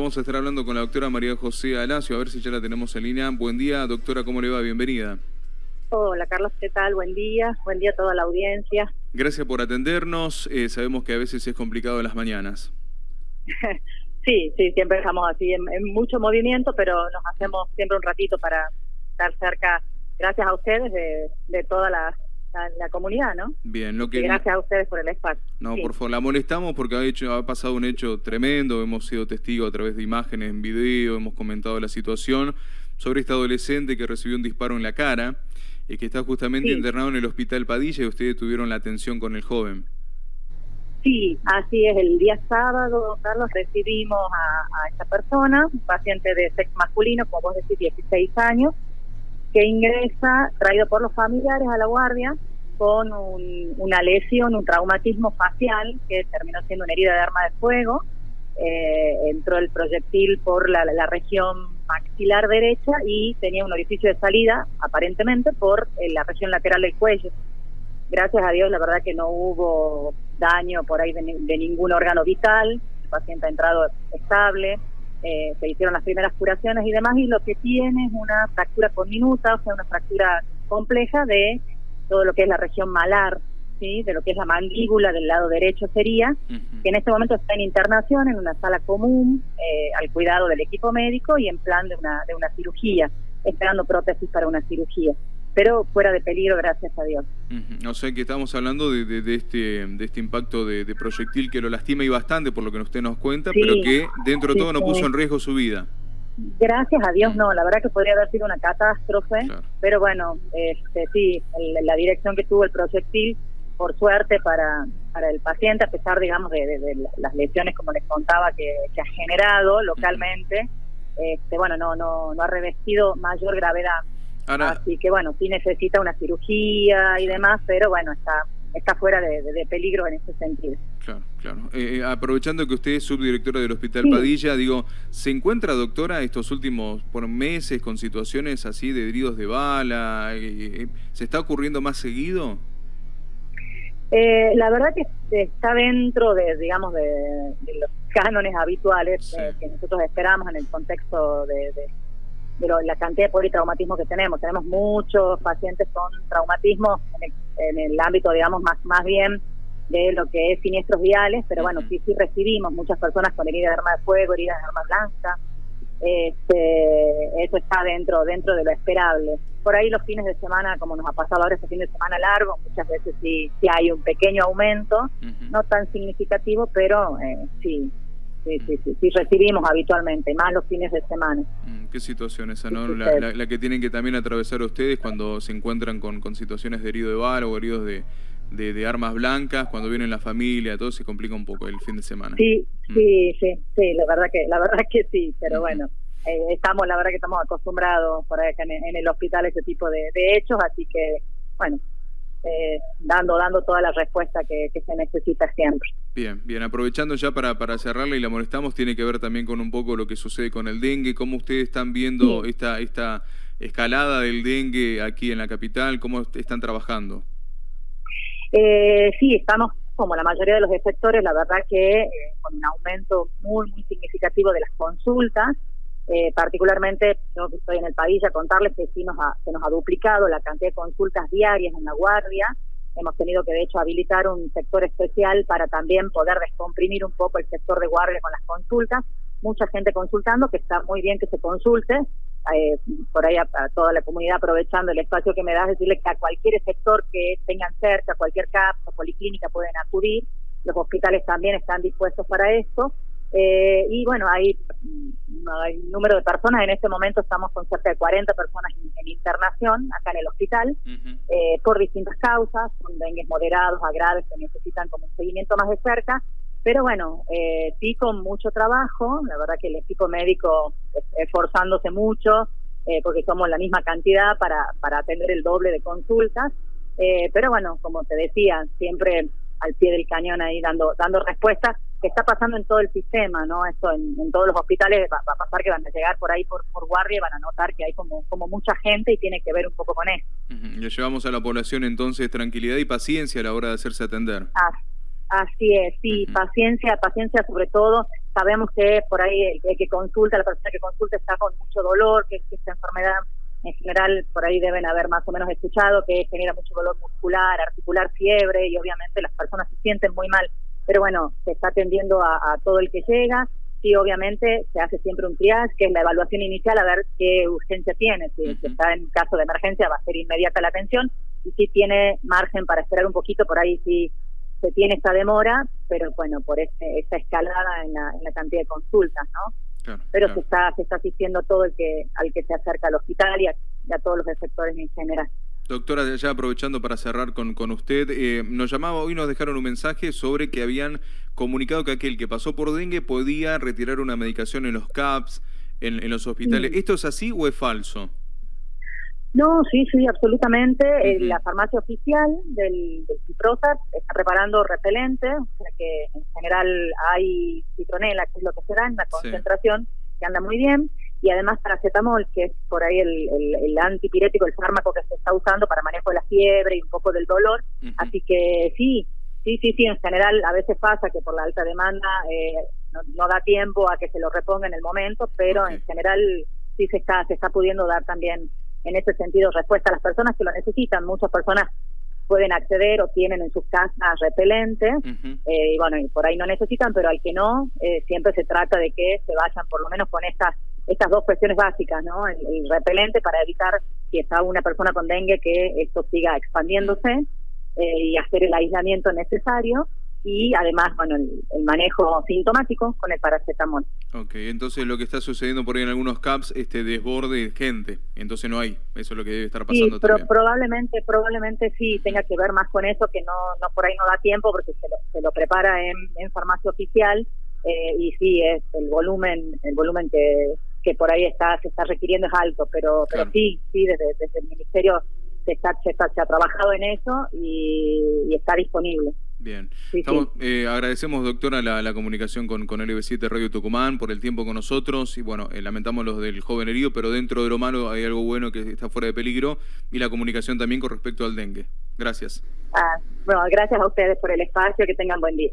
Vamos a estar hablando con la doctora María José Alacio, a ver si ya la tenemos en línea. Buen día, doctora, ¿cómo le va? Bienvenida. Hola, Carlos, ¿qué tal? Buen día. Buen día a toda la audiencia. Gracias por atendernos. Eh, sabemos que a veces es complicado en las mañanas. sí, sí, siempre estamos así en, mucho movimiento, pero nos hacemos siempre un ratito para estar cerca, gracias a ustedes, de toda la la, comunidad, ¿no? Bien, lo que... gracias a ustedes por el espacio. No, por favor, la molestamos porque ha, hecho, ha pasado un hecho tremendo, hemos sido testigos a través de imágenes en video, hemos comentado la situación sobre este adolescente que recibió un disparo en la cara y que está justamente internado en el hospital Padilla y ustedes tuvieron la atención con el joven. Sí, así es. El día sábado, Carlos, recibimos a, a esta persona, un paciente de sexo masculino, como vos decís, 16 años, que ingresa, traído por los familiares a la guardia, con una lesión, un traumatismo facial, que terminó siendo una herida de arma de fuego. Eh, entró el proyectil por la, región maxilar derecha y tenía un orificio de salida, aparentemente, por eh, la región lateral del cuello. Gracias a Dios, la verdad que no hubo daño por ahí de, de ningún órgano vital, el paciente ha entrado estable, eh, se hicieron las primeras curaciones y demás, y lo que tiene es una fractura conminuta, o sea, una fractura compleja de todo lo que es la región malar, ¿sí? de lo que es la mandíbula del lado derecho sería, que en este momento está en internación en una sala común, eh, al cuidado del equipo médico y en plan de una, de una cirugía, esperando prótesis para una cirugía pero fuera de peligro, gracias a Dios. O sea que estamos hablando de, de, este, de este impacto de, proyectil que lo lastima y bastante, por lo que usted nos cuenta, pero que dentro de todo no puso en riesgo su vida. Gracias a Dios no, la verdad que podría haber sido una catástrofe, pero bueno, este, sí, la dirección que tuvo el proyectil, por suerte para, para el paciente, a pesar, digamos, de, las lesiones, como les contaba, que, ha generado localmente, este, bueno, no, no, no ha revestido mayor gravedad. Así que bueno, sí necesita una cirugía y demás, pero bueno, está está fuera de, peligro en ese sentido. Claro, claro. Eh, eh, aprovechando que usted es subdirectora del Hospital Padilla, digo, ¿se encuentra, doctora, estos últimos por meses con situaciones así de heridos de bala? Eh, ¿Se está ocurriendo más seguido? la verdad que está dentro de, digamos, de, los cánones habituales que nosotros esperamos en el contexto de de la cantidad de politraumatismo que tenemos. Tenemos muchos pacientes con traumatismo en el, ámbito, digamos, más, más bien de lo que es siniestros viales, pero bueno, sí, sí recibimos muchas personas con heridas de arma de fuego, heridas de arma blanca. Este, eso está dentro dentro de lo esperable. Por ahí los fines de semana, como nos ha pasado ahora este fin de semana largo, muchas veces sí, sí hay un pequeño aumento, no tan significativo, pero eh, sí, sí, sí, sí, sí, recibimos habitualmente, más los fines de semana. Mm, qué situación esa, ¿no? La, que tienen que también atravesar ustedes cuando se encuentran con, con situaciones de herido de bala o heridos de, de, armas blancas, cuando vienen la familia, todo se complica un poco el fin de semana. Sí, mm. sí, sí, sí, la verdad que, la verdad que sí, pero bueno. Eh, estamos, la verdad que estamos acostumbrados por acá en, el hospital a ese tipo de hechos, así que, bueno, eh, dando dando toda la respuesta que, se necesita siempre. Bien, bien, aprovechando ya para, para cerrarla y la molestamos, tiene que ver también con un poco lo que sucede con el dengue, cómo ustedes están viendo esta, esta escalada del dengue aquí en la capital, cómo están trabajando. Eh, sí, estamos como la mayoría de los sectores, la verdad que eh, con un aumento muy, muy significativo de las consultas, eh, particularmente, yo que estoy en el país, a contarles que sí nos ha, se nos ha duplicado la cantidad de consultas diarias en la guardia. Hemos tenido que, de hecho, habilitar un sector especial para también poder descomprimir un poco el sector de guardia con las consultas. Mucha gente consultando, que está muy bien que se consulte. Eh, por ahí a, toda la comunidad aprovechando el espacio que me das, decirles que a cualquier sector que tengan cerca, cualquier CAP policlínica pueden acudir. Los hospitales también están dispuestos para esto. Eh, y bueno, hay, un número de personas, en este momento estamos con cerca de 40 personas en, internación acá en el hospital, eh, por distintas causas, con dengues moderados a graves que necesitan como un seguimiento más de cerca, pero bueno, eh, sí con mucho trabajo, la verdad que el equipo médico esforzándose mucho, eh, porque somos la misma cantidad para, para atender el doble de consultas, pero bueno, como te decía, siempre al pie del cañón ahí dando, dando respuestas que está pasando en todo el sistema, ¿no? Esto en, todos los hospitales va, a pasar que van a llegar por ahí por, por guardia y van a notar que hay como, como mucha gente y tiene que ver un poco con eso. Le llevamos a la población entonces tranquilidad y paciencia a la hora de hacerse atender. así es, sí, paciencia, paciencia sobre todo. sabemos que por ahí el, que consulta, la persona que consulta está con mucho dolor, que, esta enfermedad en general por ahí deben haber más o menos escuchado que genera mucho dolor muscular, articular, fiebre y obviamente las personas se sienten muy mal. Pero bueno, se está atendiendo a, todo el que llega. Sí, obviamente se hace siempre un triage, que es la evaluación inicial, a ver qué urgencia tiene. Si, está en caso de emergencia, va a ser inmediata la atención. Y si tiene margen para esperar un poquito, por ahí sí se tiene esta demora, pero bueno, por este, esta escalada en la, en la cantidad de consultas, ¿no? pero se está se está asistiendo todo el que al que se acerca al hospital y a, todos los receptores en general. Doctora, ya aprovechando para cerrar con, con usted, eh, nos llamaba hoy, nos dejaron un mensaje sobre que habían comunicado que aquel que pasó por dengue podía retirar una medicación en los CAPS, en, en los hospitales. ¿Esto es así o es falso? No, sí, sí, absolutamente. Eh, la farmacia oficial del, del está preparando repelentes, o sea que en general hay citronela, que es lo que se da en la concentración, que anda muy bien, y además paracetamol, que es por ahí el, el, antipirético, el fármaco que se está usando para manejo de la fiebre y un poco del dolor. Así que sí, sí, sí, sí, en general a veces pasa que por la alta demanda eh, no, da tiempo a que se lo reponga en el momento, pero en general sí se está, se está pudiendo dar también en ese sentido respuesta a las personas que lo necesitan. Muchas personas pueden acceder o tienen en sus casas repelentes eh, y bueno, y por ahí no necesitan, pero al que no, eh, siempre se trata de que se vayan por lo menos con estas estas dos cuestiones básicas, ¿no? El, repelente para evitar si está una persona con dengue que esto siga expandiéndose eh, y hacer el aislamiento necesario y además, bueno, el, manejo sintomático con el paracetamol. Ok, entonces lo que está sucediendo por ahí en algunos CAPS, este desborde de gente, entonces no hay, eso es lo que debe estar pasando sí, pero probablemente, probablemente sí tenga que ver más con eso, que no, no por ahí no da tiempo porque se lo, se lo prepara en, en farmacia oficial eh, y sí es el volumen, el volumen que, que por ahí está, se está requiriendo es alto, pero, pero sí, sí, desde, desde el ministerio se, está, se, está, se ha trabajado en eso y está disponible. Bien. Eh, agradecemos, doctora, la, comunicación con, con LB7 Radio Tucumán por el tiempo con nosotros y bueno, eh, lamentamos los del joven herido, pero dentro de lo malo hay algo bueno que está fuera de peligro y la comunicación también con respecto al dengue. Gracias. Ah, bueno, gracias a ustedes por el espacio, que tengan buen día.